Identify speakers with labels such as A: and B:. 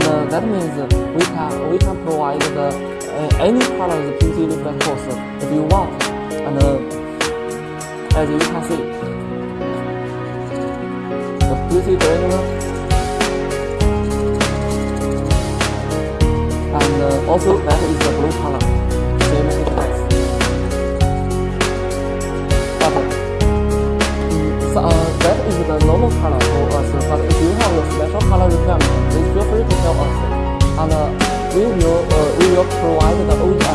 A: that means we can we can provide the uh, any color of the PVC reflex course if you want. And uh, as you can see, the PVC granular and uh, also that is the blue color, same thickness. But so, uh, that is the normal color for us. But we will uh, we will